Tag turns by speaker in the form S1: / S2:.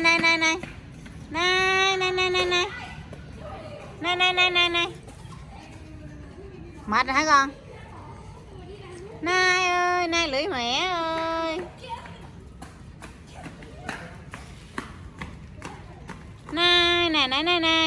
S1: này này này này. Này này này này này. Này này này này này. Mệt rồi hả con? Nai ơi nai lưỡi mẹ ơi. Nai này này này này.